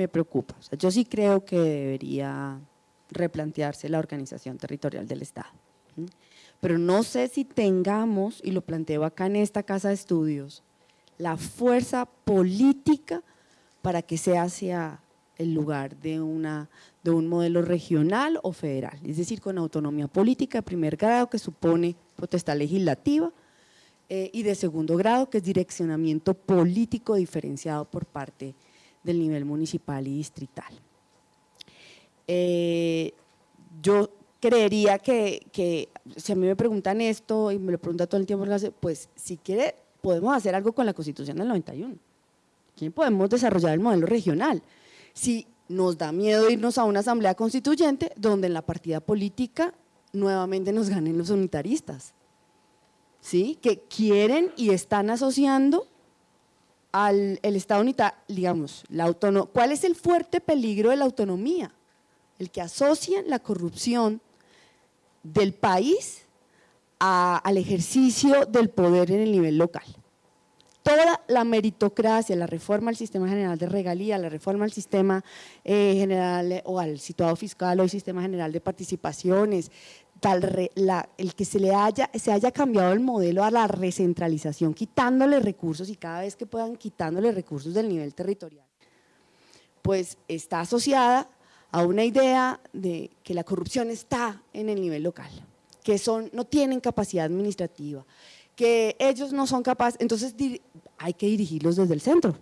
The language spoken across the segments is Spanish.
me preocupa. Yo sí creo que debería replantearse la organización territorial del Estado. Pero no sé si tengamos, y lo planteo acá en esta casa de estudios, la fuerza política para que sea hacia el lugar de, una, de un modelo regional o federal, es decir, con autonomía política de primer grado que supone potestad legislativa eh, y de segundo grado que es direccionamiento político diferenciado por parte del nivel municipal y distrital. Eh, yo creería que, si a mí me preguntan esto y me lo preguntan todo el tiempo, pues si quiere podemos hacer algo con la Constitución del 91. ¿Quién podemos desarrollar el modelo regional? Si nos da miedo irnos a una asamblea constituyente donde en la partida política nuevamente nos ganen los unitaristas, ¿sí? que quieren y están asociando al el Estado unitario, digamos, la ¿cuál es el fuerte peligro de la autonomía? El que asocian la corrupción del país al ejercicio del poder en el nivel local. Toda la meritocracia, la reforma al sistema general de regalía, la reforma al sistema eh, general o al situado fiscal o al sistema general de participaciones, tal el que se le haya, se haya cambiado el modelo a la recentralización, quitándole recursos y cada vez que puedan quitándole recursos del nivel territorial, pues está asociada a una idea de que la corrupción está en el nivel local, que son, no tienen capacidad administrativa, que ellos no son capaces, entonces hay que dirigirlos desde el centro.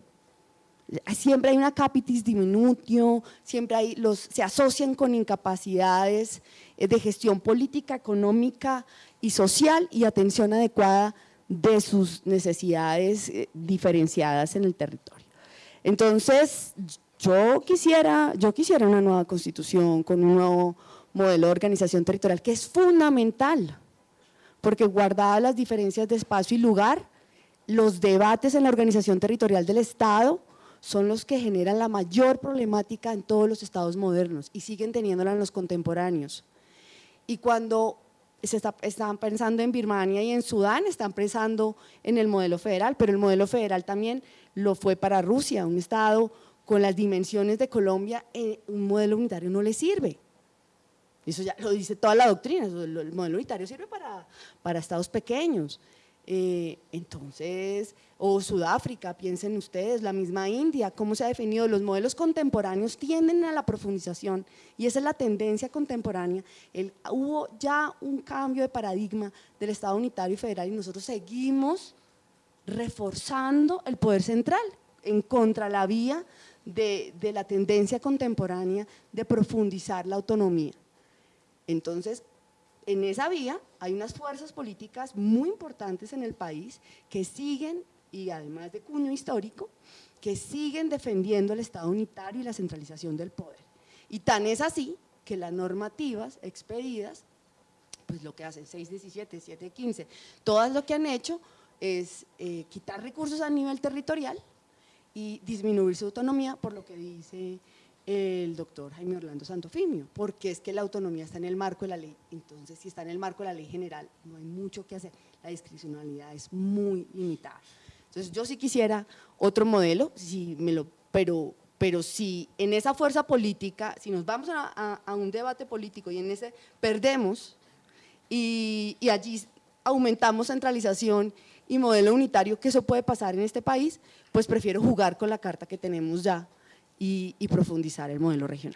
Siempre hay una capitis diminutio, siempre hay los, se asocian con incapacidades eh, de gestión política, económica y social y atención adecuada de sus necesidades eh, diferenciadas en el territorio. Entonces, yo quisiera, yo quisiera una nueva constitución con un nuevo modelo de organización territorial que es fundamental, porque guardadas las diferencias de espacio y lugar, los debates en la organización territorial del Estado son los que generan la mayor problemática en todos los estados modernos y siguen teniéndola en los contemporáneos. Y cuando se están pensando en Birmania y en Sudán, están pensando en el modelo federal, pero el modelo federal también lo fue para Rusia, un estado con las dimensiones de Colombia, eh, un modelo unitario no le sirve. Eso ya lo dice toda la doctrina, el modelo unitario sirve para, para estados pequeños. Eh, entonces, o Sudáfrica, piensen ustedes, la misma India, cómo se ha definido, los modelos contemporáneos tienden a la profundización y esa es la tendencia contemporánea. El, hubo ya un cambio de paradigma del Estado unitario y federal y nosotros seguimos reforzando el poder central en contra la vía de, la tendencia contemporánea de profundizar la autonomía. Entonces, en esa vía hay unas fuerzas políticas muy importantes en el país que siguen, y además de cuño histórico, que siguen defendiendo el Estado unitario y la centralización del poder. Y tan es así que las normativas expedidas, pues lo que hacen 617, 715, todas lo que han hecho es eh, quitar recursos a nivel territorial, y disminuir su autonomía por lo que dice el doctor Jaime Orlando Santofimio, porque es que la autonomía está en el marco de la ley, entonces si está en el marco de la ley general no hay mucho que hacer, la discrecionalidad es muy limitada. Entonces yo sí quisiera otro modelo, si me lo, pero, pero si en esa fuerza política, si nos vamos a, un debate político y en ese perdemos y, y allí aumentamos centralización y modelo unitario, que eso puede pasar en este país, pues prefiero jugar con la carta que tenemos ya y, y profundizar el modelo regional.